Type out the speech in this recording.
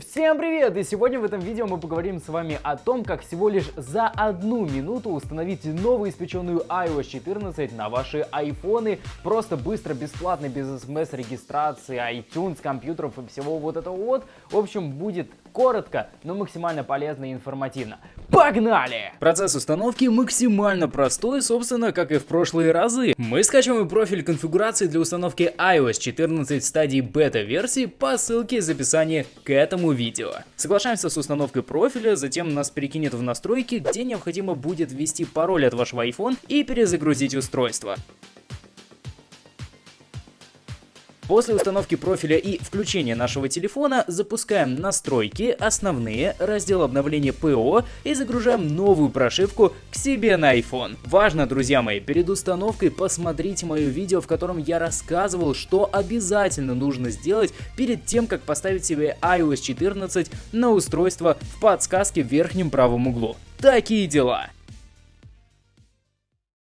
Всем привет! И сегодня в этом видео мы поговорим с вами о том, как всего лишь за одну минуту установить новую испеченную iOS 14 на ваши айфоны. Просто быстро, бесплатно, без смс-регистрации, iTunes, компьютеров и всего вот этого вот. В общем, будет коротко, но максимально полезно и информативно. Погнали! Процесс установки максимально простой, собственно, как и в прошлые разы. Мы скачиваем профиль конфигурации для установки iOS 14 в стадии бета-версии по ссылке из описания к этому видео. Соглашаемся с установкой профиля, затем нас перекинет в настройки, где необходимо будет ввести пароль от вашего iPhone и перезагрузить устройство. После установки профиля и включения нашего телефона запускаем настройки, основные, раздел обновления ПО и загружаем новую прошивку к себе на iPhone. Важно, друзья мои, перед установкой посмотрите мое видео, в котором я рассказывал, что обязательно нужно сделать перед тем, как поставить себе iOS 14 на устройство в подсказке в верхнем правом углу. Такие дела.